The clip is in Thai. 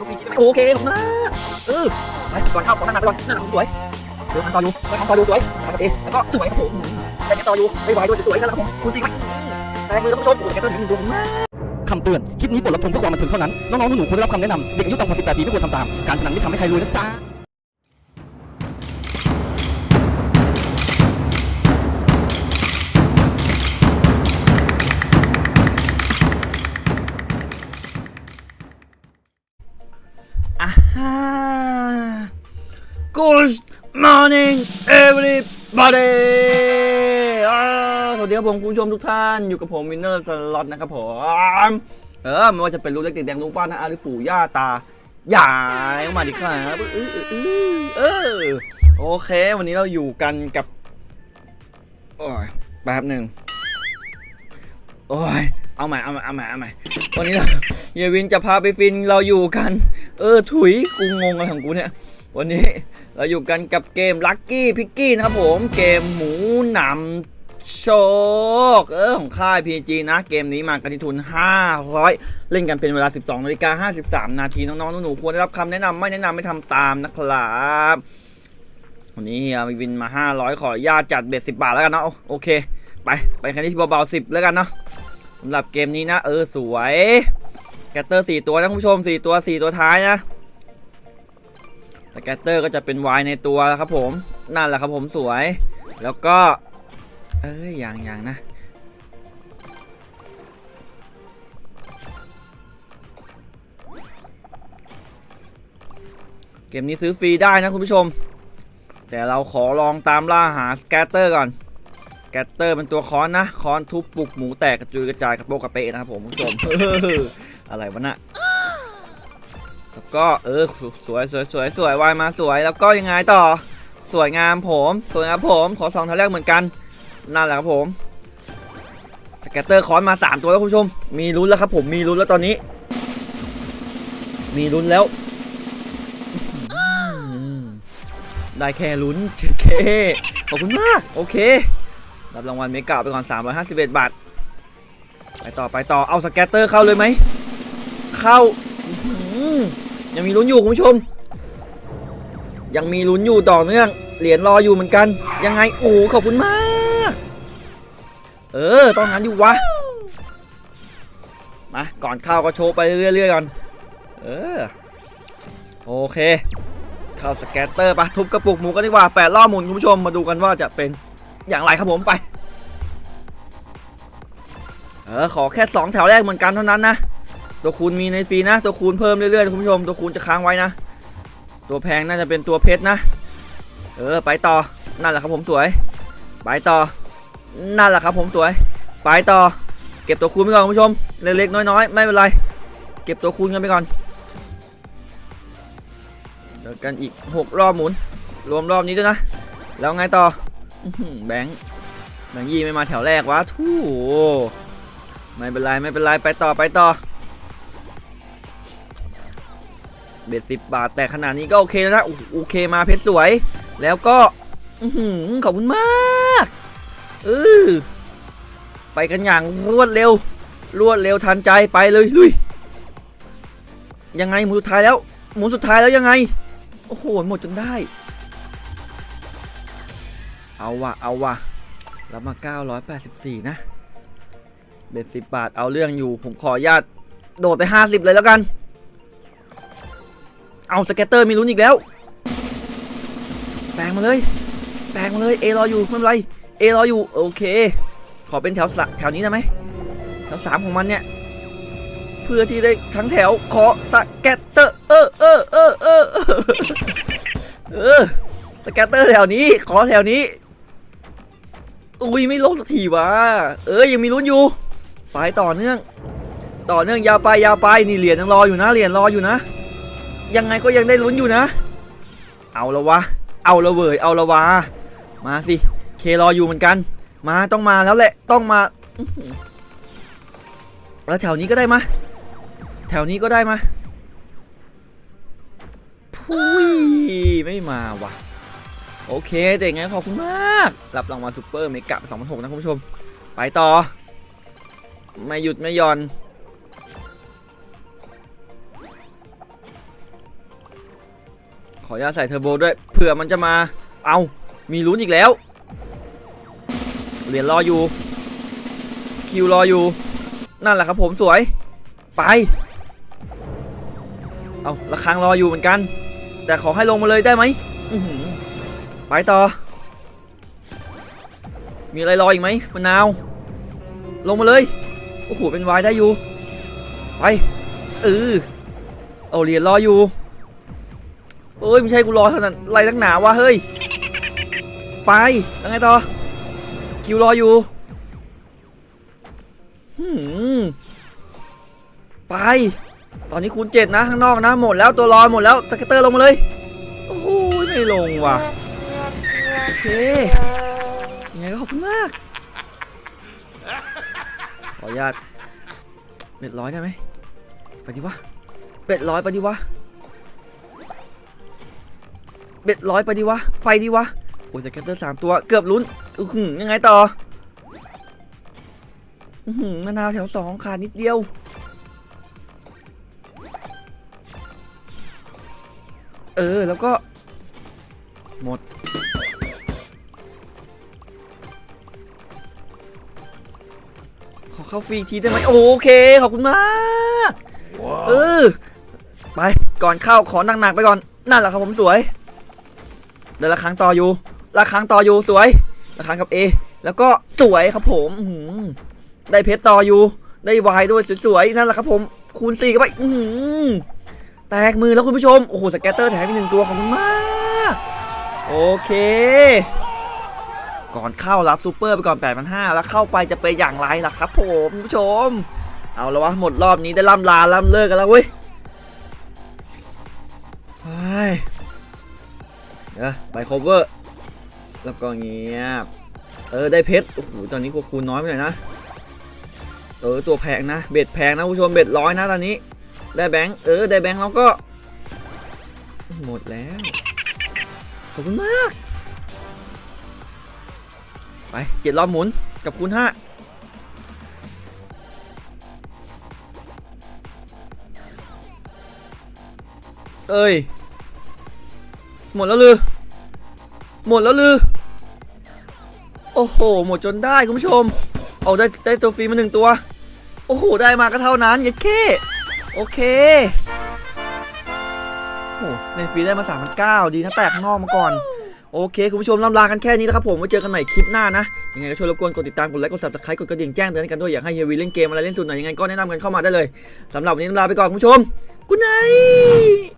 เขาฟรีคิดไหมโอเคขอบคุณมากเออไปก่อนเข้าขอนั่งนาไปก่อนนั่งหลังสวยเดี๋ยวคันต่ออยู่ไปคันต่ออยู่สวยทำแบบเองแล้วก็สวยครับผมแต่กันต่ออยู่ไม่ไหวด้วยสวยๆนั่นแหละครับผมคุณสี่ไหมแต่มือท่านผู้ชมโอ้ยแกต้องถึงหนึ่งตัวผมมากคำเตือน คลิปนี้บทรับชมเพื่อความบันเทิงเท่านั้น น้องๆหนูๆควรได้รับคำแนะนำ เด็กอายุต่ำกว่า 18 ปีไม่ควรทำตาม การพนันไม่ทำให้ใครรวยนะจ๊ะ Good morning everybody สวัสดีครับผมคุณผู้ชมทุกท่านอยู่กับผมวินเนอร์สล็อตนะครับผมเออไม่ว่าจะเป็นลูกเล็กติดแดงลูกป้านะอาหรือปู่ย่าตายายมาดิครับเออเออเออเออโอเค วันนี้เราอยู่กันกับโอ้ยแป๊บหนึ่งโอ้ยเอาใหม่เอาใหม่เอาใหม่เอาใหม่วันนี้เราเยวินจะพาไปฟินเราอยู่กัน เออถุยกูงงอะไรของกูเนี่ย วันนี้เราอยู่กันกับเกมลั c กี้พิกกี้นะครับผม เกมหมูหนำโชค เออของค่าย PG นะ เกมนี้มากันที่ทุน 500 เล่นกันเป็นเวลา 12นาฬิกา53 นาที น้องๆหนูๆควรได้รับคำแนะนำไม่แนะนำไม่ทำตามนะครับวันนี้เฮียวินมา 500 ขอญาตจัดเบ็ด10 บาทแล้วกันเนาะโอเค ไป ไปคันที่เบาๆ10 แล้วกันเนาะสำหรับเกมนี้นะ เออสวย scatter 4ตัวนะคุณผู้ชม4ตัว4 ตัวท้ายนะ scatter ก็จะเป็น wild ในตัวแล้วครับผมนั่นแหละครับผมสวย แล้วก็ เอ้ยอย่างอย่างนะ เกมนี้ซื้อฟรีได้นะคุณผู้ชม แต่เราขอลองตามล่าหา scatter ก่อนscatter เป็นตัวค้อนนะค้อนทุบกระปุกหมูแตกกระจุยกระจายกระโปงกระเปะนะครับผมคุณผู้ชม อะไรวะน่ะแล้วก็เออสวยสวยสวยสวยวายมาสวยแล้วก็ยังไงต่อ สวยงามผมสวยงามผมขอสองแถวแรกเหมือนกันนั่นแหละครับผม scatter ค้อนมา 3 ตัวแล้วคุณผู้ชม มีลุ้นแล้วครับผมมีลุ้นแล้วตอนนี้ มีลุ้นแล้ว ได้แค่ลุ้นเชเคขอบคุณมาก โอเค รับรางวัล mega ไปก่อน 351 บาท ไปต่อไปต่อเอา scatter เข้าเลยไหม เข้ายังมีลุ้นอยู่คุณผู้ชม ยังมีลุ้นอยู่ต่อเนื่อง เหรียญรออยู่เหมือนกัน ยังไงโอ้โหขอบคุณมาก เออต้องงั้นอยู่วะมาก่อนเข้าก็โชว์ไปเรื่อยๆก่อนเออโอเค เข้า scatter ไปทุบกระปุกหมูกันดีกว่าแปดรอบหมุนคุณผู้ชมมาดูกันว่าจะเป็นอย่างไรครับผมไปเออขอแค่สองแถวแรกเหมือนกันเท่านั้นนะ ตัวคูณมีในฟรีนะ ตัวคูณเพิ่มเรื่อยๆคุณผู้ชม ตัวคูณจะค้างไว้นะ ตัวแพงน่าจะเป็นตัวเพชรนะ เออไปต่อ นั่นแหละครับผมสวย ไปต่อ นั่นแหละครับผมสวย ไปต่อ เก็บตัวคูณไปก่อนคุณผู้ชม เล็กๆน้อยๆ ไม่เป็นไร เก็บตัวคูณกันไปก่อนเดี๋ยวกันอีก 6 รอบหมุน รวมรอบนี้ด้วยนะ แล้วไงต่อแบงค์แบงค์ยี่ไม่มาแถวแรกวะทู่ไม่เป็นไรไม่เป็นไรไปต่อไปต่อ เบ็ดสิบบาท แต่ขนาดนี้ก็โอเคแล้วนะโอเคมาเพชรสวย แล้วก็อขอบคุณมากเออไปกันอย่างรวดเร็ว รวดเร็วทันใจไปเลยลุยยังไงหมุนสุดท้ายแล้ว หมุนสุดท้ายแล้วยังไง โอ้โหหมดจนได้ เอาวะเอาวะรับมา 984 นะ เบ็ดสิบบาทเอาเรื่องอยู่ ผมขออนุญาตโดดไป 50 เลยแล้วกัน เอา scatter มีลุ้นอีกแล้ว แตงมาเลย แตงมาเลย A รออยู่ไม่เป็นไร A รออยู่โอเค ขอเป็นแถวสแถวนี้ได้ไหมแถวสามของมันเนี่ย เพื่อที่ได้ทั้งแถวขอ scatter เออเออเออเออเออเออ scatter แถวนี้ ขอแถวนี้อุ้ยไม่ลงสักทีวะเออยังมีลุ้นอยู่ไปต่อเนื่อง ต่อเนื่องยาวไปยาวไปนี่เหรียญยังรออยู่นะเหรียญรออยู่นะ ยังไงก็ยังได้ลุ้นอยู่นะ เอาละวะ เอาละเวยเอาละวะ มาสิ เครออยู่เหมือนกัน มาต้องมาแล้วแหละ ต้องมา แล้วแถวนี้ก็ได้มา แถวนี้ก็ได้มาพุยไม่มาว่ะ โอเคแต่ยังไงขอบคุณมาก รับรางวัลซูเปอร์เมกะ2006นะคุณผู้ชม ไปต่อ ไม่หยุดไม่ย่อน ออนุญาตใส่เทอร์โบด้วยเผื่อมันจะมาเอามีลุ้นอีกแล้วเหรียญรออยู่คิวรออยู่ นั่นแหละครับผมสวย ไป เอาระฆังรออยู่เหมือนกัน แต่ขอให้ลงมาเลยได้ไหมไปต่อ มีอะไรรออีกไหมมะนาว ลงมาเลย โอ้โหเป็นวายได้อยู่ ไปเออเอาเหรียญรออยู่ เอ้ยไม่ใช่กูรอเท่านั้นไรนักหนาวะเฮ้ย ไปแล้วไงต่อ คิวรออยู่ไป ตอนนี้คูณเจ็ดนะข้างนอกนะ หมดแล้วตัวรอหมดแล้วสเกตเตอร์ลงมาเลย โอ้โหไม่ลงว่ะ โอเคยังไงก็ขอบคุณมาก ขออนุญาตแปดร้อยได้ไหมไปดิวะเป็ดร้อยไปดิวะ เป็ดร้อยไปดิวะ ไปดิวะ โอ้ยแต่ scatter สามตัว เกือบลุ้นอื้อหือยังไงต่ออื้อหือมะนาวแถวสองขาดนิดเดียว เออ แล้วก็ หมด ขอเข้าฟรีอีกทีได้ไหมโอเค ขอบคุณมาก เออ ไป ก่อนเข้าขอหนักๆไปก่อน นั่นแหละครับผมสวย เดี๋ยวละครั้งต่ออยู่ละครั้งต่ออยู่สวยละครั้งกับ A แล้วก็สวยครับผมอืได้เพชรต่ออยู่ได้วายด้วยสวยๆนั่นแหละครับผมคูณ4กันไปอืแตกมือแล้วคุณผู้ชมโอ้โหสแกตเตอร์แถมอีกหนึ่งตัวขอบคุณมากโอเคก่อนเข้ารับซูเปอร์ไปก่อน 8 5 0 0 แล้วเข้าไปจะเป็นอย่างไรล่ะครับผมคุณผู้ชม เอาแล้ววะ หมดรอบนี้ได้ล่ำลาล่ำเลิกกันแล้วเว้ย ไปเดี๋ยวไป cover แล้วก็เงียบ เออ ได้เพชร โอ้โห ตอนนี้คูณน้อยไปหน่อยนะ เออ ตัวแพงนะ เบ็ดแพงนะคุณผู้ชม เบ็ดร้อยนะตอนนี้ ได้แบงค์ เออ ได้แบงค์แล้วก็ หมดแล้ว ขอบคุณมาก ไปเจ็ดรอบหมุน กับคูณห้าเอ้ย หมดแล้วลือ หมดแล้วลือ โอ้โห หมดจนได้คุณผู้ชม เอาได้ได้ตัวฟรีมาหนึ่งตัว โอ้โห ได้มาก็เท่านั้นเย็ดเคโอเค โอ้ในฟรีได้มา3 9 0 0ดีนะแตกข้างนอกมาก่อนโอเค คุณผู้ชมล่ำลากันแค่นี้นะครับผมไว้เจอกันใหม่คลิปหน้านะ ยังไงก็ช่วยรบกวนกดติดตาม กดไลค์กด subscribe กดกระดิ่งแจ้งเตือนกันด้วยอยากให้เฮียวีเล่นเกมอะไรเล่นสุดหน่อยยังไงก็แนะนำกันเข้ามาได้เลยสำหรับวันนี้ล่ำลาไปก่อนคุณผู้ชมกุ๊ดไน